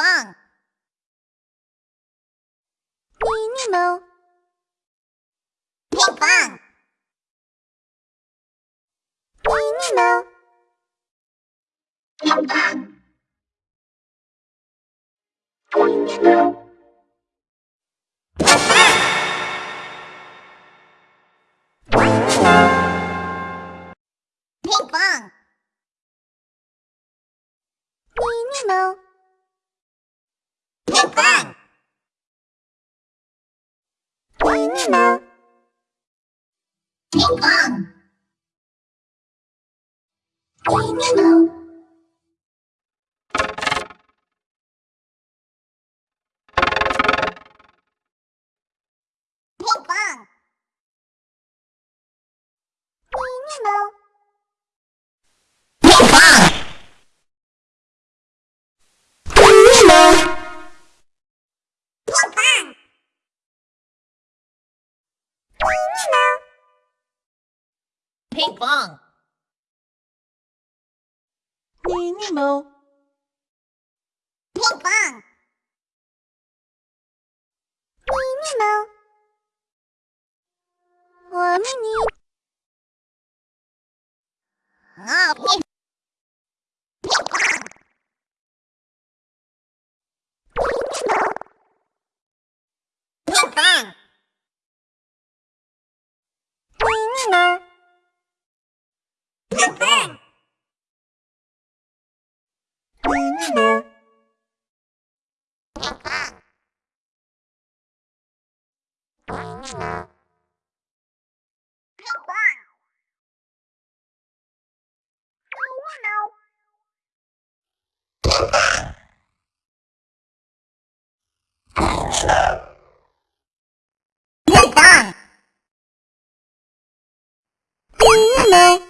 棒。Minnie Mo. Ping pong. Minnie Mo. Ping pong. Minnie Mo. Ping pong. Minnie パン。みんなの。みかんみんなの屁放！迷你猫！屁放！迷你猫！我迷你！啊屁！屁放！迷！đâu Dây con Mê